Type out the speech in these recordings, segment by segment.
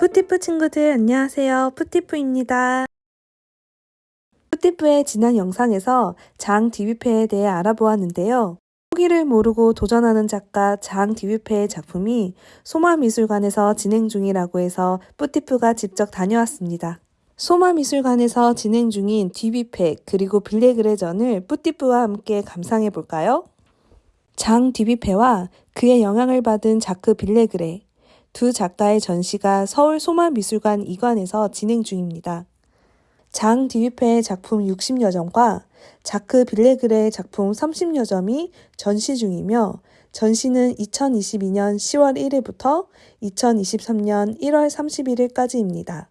푸티프 친구들 안녕하세요. 푸티프입니다. 푸티프의 지난 영상에서 장 뒤뷔페에 대해 알아보았는데요. 포기를 모르고 도전하는 작가 장 뒤뷔페의 작품이 소마미술관에서 진행 중이라고 해서 푸티프가 직접 다녀왔습니다. 소마미술관에서 진행 중인 뒤뷔페 그리고 빌레글레전을 푸티프와 함께 감상해 볼까요? 장 뒤뷔페와 그의 영향을 받은 자크 빌레그레 두 작가의 전시가 서울 소마미술관 이관에서 진행 중입니다. 장 디뷔페의 작품 60여 점과 자크 빌레그레의 작품 30여 점이 전시 중이며 전시는 2022년 10월 1일부터 2023년 1월 31일까지입니다.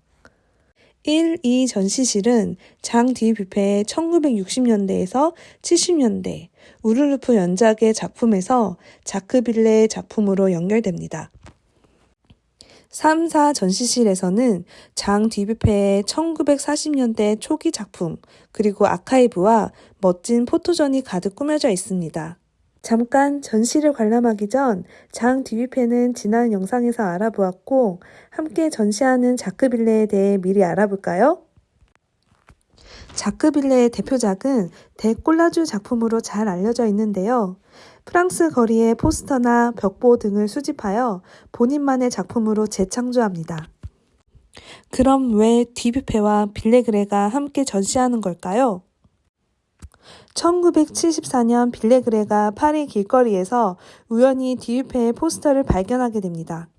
1, 2 전시실은 장 디뷔페의 1960년대에서 70년대 우르르프 연작의 작품에서 자크 빌레의 작품으로 연결됩니다. 3, 4 전시실에서는 장 디뷔페의 1940년대 초기 작품, 그리고 아카이브와 멋진 포토전이 가득 꾸며져 있습니다. 잠깐 전시를 관람하기 전 장 디뷔페는 지난 영상에서 알아보았고 함께 전시하는 자크빌레에 대해 미리 알아볼까요? 자크빌레의 대표작은 대콜라주 작품으로 잘 알려져 있는데요. 프랑스 거리의 포스터나 벽보 등을 수집하여 본인만의 작품으로 재창조합니다. 그럼 왜 디뷔페와 빌레그레가 함께 전시하는 걸까요? 1974년 빌레그레가 파리 길거리에서 우연히 디뷔페의 포스터를 발견하게 됩니다.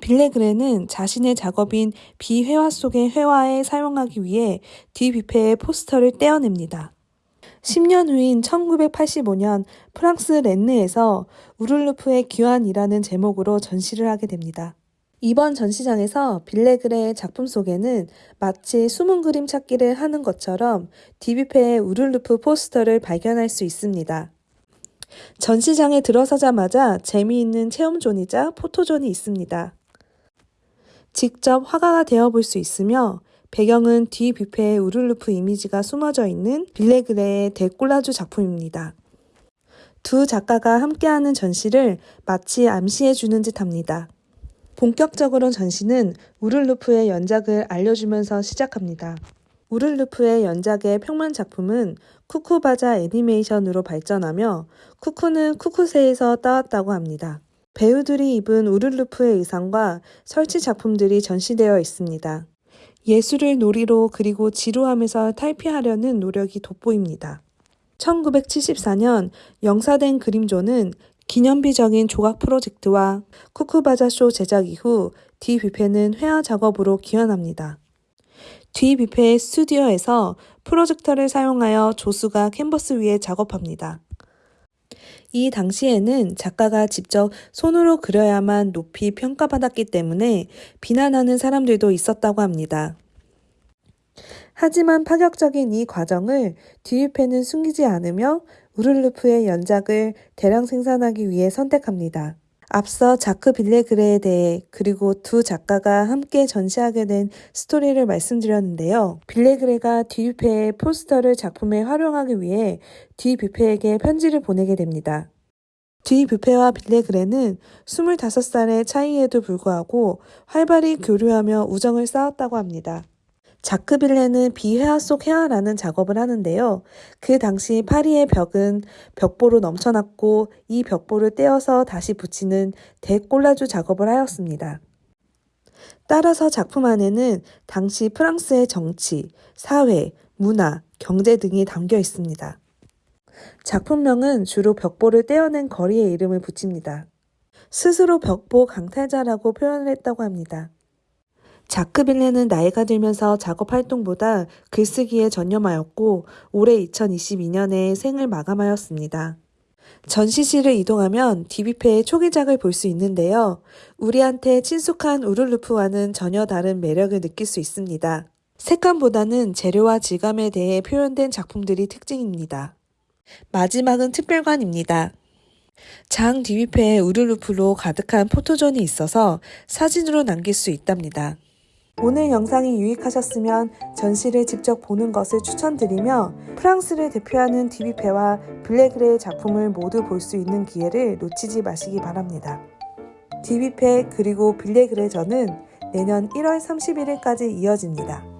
빌레그레는 자신의 작업인 비회화 속의 회화에 사용하기 위해 뒤뷔페의 포스터를 떼어냅니다. 10년 후인 1985년 프랑스 렌느에서 우를루프의 귀환이라는 제목으로 전시를 하게 됩니다. 이번 전시장에서 빌레글레의 작품 속에는 마치 숨은 그림 찾기를 하는 것처럼 뒤뷔페의 우를루프 포스터를 발견할 수 있습니다. 전시장에 들어서자마자 재미있는 체험존이자 포토존이 있습니다. 직접 화가가 되어 볼 수 있으며 배경은 뒤 뷔페의 우룰루프 이미지가 숨어져 있는 빌레그레의 데콜라주 작품입니다. 두 작가가 함께하는 전시를 마치 암시해주는 듯 합니다. 본격적으로 전시는 우룰루프의 연작을 알려주면서 시작합니다. 우룰루프의 연작의 평면 작품은 쿠쿠바자 애니메이션으로 발전하며 쿠쿠는 쿠쿠세에서 따왔다고 합니다. 배우들이 입은 우룰루프의 의상과 설치 작품들이 전시되어 있습니다. 예술을 놀이로 그리고 지루함에서 탈피하려는 노력이 돋보입니다. 1974년 영사된 그림조는 기념비적인 조각 프로젝트와 쿠쿠바자쇼 제작 이후 디 뷔페는 회화 작업으로 기원합니다. 뒤 뷔페의 스튜디오에서 프로젝터를 사용하여 조수가 캔버스 위에 작업합니다. 이 당시에는 작가가 직접 손으로 그려야만 높이 평가받았기 때문에 비난하는 사람들도 있었다고 합니다. 하지만 파격적인 이 과정을 디유페는 숨기지 않으며 우르르프의 연작을 대량 생산하기 위해 선택합니다. 앞서 자크 빌레그레에 대해 그리고 두 작가가 함께 전시하게 된 스토리를 말씀드렸는데요. 빌레그레가 디뷔페의 포스터를 작품에 활용하기 위해 디뷔페에게 편지를 보내게 됩니다. 디뷔페와 빌레그레는 25살의 차이에도 불구하고 활발히 교류하며 우정을 쌓았다고 합니다. 자크 빌레는 비회화 속 회화라는 작업을 하는데요. 그 당시 파리의 벽은 벽보로 넘쳐났고 이 벽보를 떼어서 다시 붙이는 대꼴라주 작업을 하였습니다. 따라서 작품 안에는 당시 프랑스의 정치, 사회, 문화, 경제 등이 담겨 있습니다. 작품명은 주로 벽보를 떼어낸 거리의 이름을 붙입니다. 스스로 벽보 강탈자라고 표현을 했다고 합니다. 자크 빌레는 나이가 들면서 작업 활동보다 글쓰기에 전념하였고 올해 2022년에 생을 마감하였습니다. 전시실을 이동하면 디비페의 초기작을 볼 수 있는데요. 우리한테 친숙한 우룰루프와는 전혀 다른 매력을 느낄 수 있습니다. 색감보다는 재료와 질감에 대해 표현된 작품들이 특징입니다. 마지막은 특별관입니다. 장 뒤뷔페의 우를루프로 가득한 포토존이 있어서 사진으로 남길 수 있답니다. 오늘 영상이 유익하셨으면 전시를 직접 보는 것을 추천드리며 프랑스를 대표하는 뒤뷔페와 빌레글레의 작품을 모두 볼 수 있는 기회를 놓치지 마시기 바랍니다. 뒤뷔페 그리고 빌레글레 저는 내년 1월 31일까지 이어집니다.